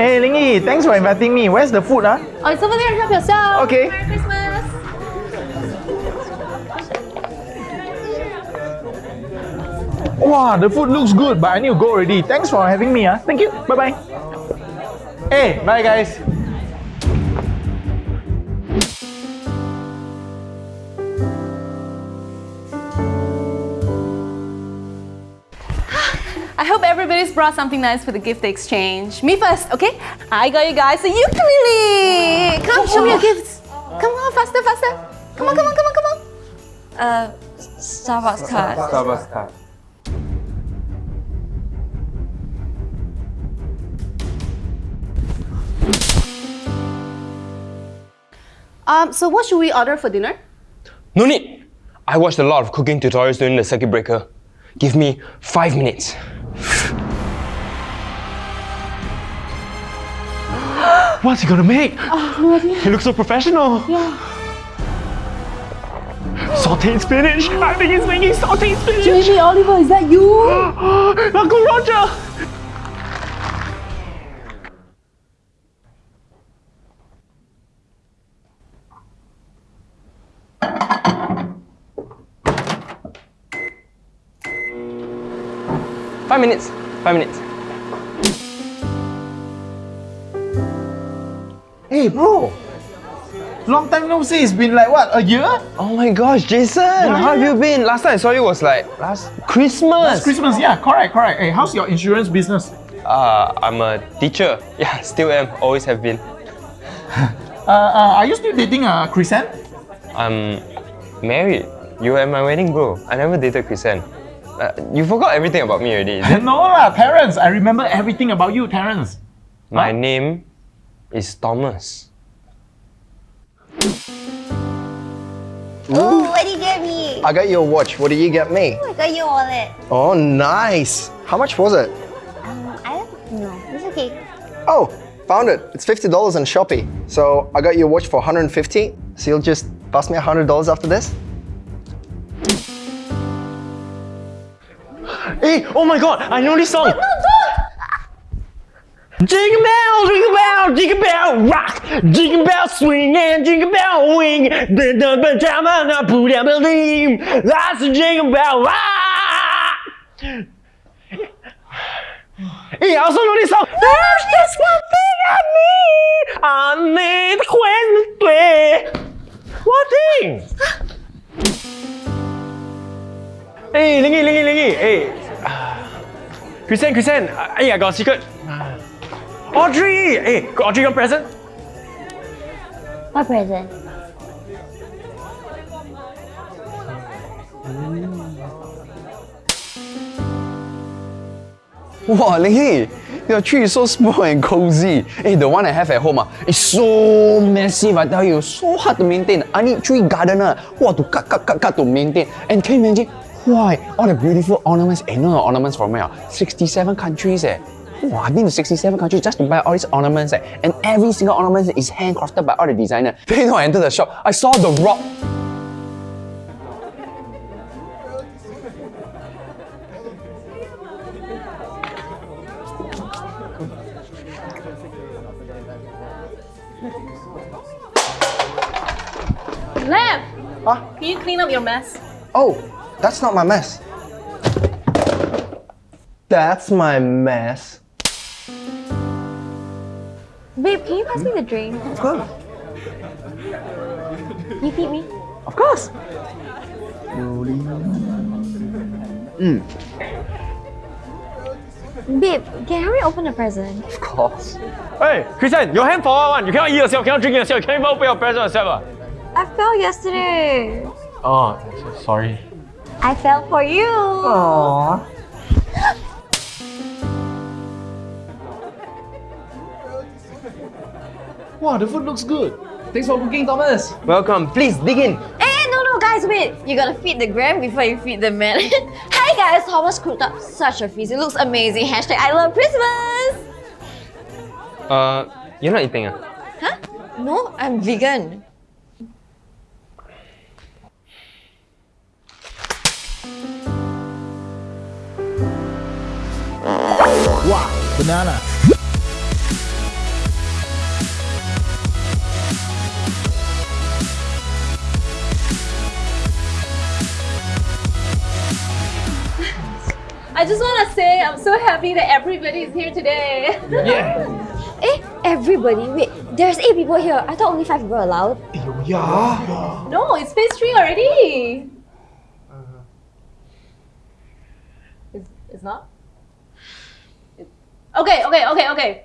Hey, Lingy, thanks for inviting me. Where's the food, huh? Oh, it's over there. Help yourself. Okay. Merry Christmas. Wow, the food looks good, but I need to go already. Thanks for having me, huh? Thank you. Bye-bye. Hey, bye guys. I hope everybody's brought something nice for the gift exchange. Me first, okay? I got you guys a ukulele. Come, show me your gifts. Come on, faster, faster. Come on, come on, come on, come on. Uh, Starbucks card. Starbucks card. Um, so what should we order for dinner? No need! I watched a lot of cooking tutorials during the circuit breaker. Give me five minutes. What's he gonna make? Oh, no idea. He looks so professional. Yeah. Sauteed spinach. I think he's making sauteed spinach. Jamie Oliver, is that you? Uncle Roger. Five minutes. Five minutes. Hey, bro. Long time no see. It's been like what, a year? Oh my gosh, Jason! how have yeah. you been? Last time I saw you was like last Christmas. It's Christmas, yeah, correct, correct. Hey, how's your insurance business? Uh, I'm a teacher. Yeah, still am. Always have been. Uh, uh, are you still dating uh, Chrisanne? I'm married. You were at my wedding, bro. I never dated Chrisanne. Uh, you forgot everything about me already. no lah, Terence. I remember everything about you, Terence. My Huh? name is Thomas. Ooh, what did you get me? I got you a watch. What did you get me? I got your wallet. Oh, nice. How much was it? Um, I don't know. It's okay. Oh, found it. It's $50 on Shopee. So I got you a watch for 150 So you'll just pass me $100 after this? Hey, oh my god, I know this song. Jingle bell, jingle bell, jingle bell rock, jingle bell swing and jingle bell wing. The the drama na put up a beam. That's a jingle bell rock. Hey, I also know this song. There's just one thing I need. I need Wednesday. What thing? Hey, Lingy, Lingy, Lingy. Hey. Christian, Christian. Uh, hey, I got a secret. Audrey! Hey, got Audrey your present? What present? Wow, Lingy, your tree is so small and cozy. Hey, the one I have at home ah, is so massive, I tell you, so hard to maintain. I need tree gardener, wow, to cut, cut, cut, cut to maintain. And can you imagine, why, all the beautiful ornaments, eh, no, no, ornaments from where? ah? 67 countries eh. Wow, I've been to 67 countries just to buy all these ornaments eh. And every single ornament is handcrafted by all the designer. Then you know, I entered the shop, I saw the rock. Lamp! Huh? Can you clean up your mess? Oh, that's not my mess. That's my mess. Babe, can you pass me the drink? Of course. You feed me? Of course. Babe, can hurry open the present? Of course. Hey, Christian, your hand for one. You cannot eat yourself, cannot drink yourself, you can't even open your present yourself. I fell yesterday. ah. Oh, sorry. I fell for you. Aww. Wow, the food looks good. Thanks for cooking, Thomas. Welcome. Please dig in. Eh, no, no, guys, wait. You gotta feed the gram before you feed the man. Hi, guys. Thomas cooked up such a feast. It looks amazing. Hashtag I love Christmas. Uh, you're not eating ah? Huh? No, I'm vegan. Wow, banana. I just want to say I'm so happy that everybody is here today. Yeah. Eh, everybody, wait, there's eight people here. I thought only five people allowed. Yeah. no, it's phase three already. It's, it's not? It- okay, okay, okay, okay.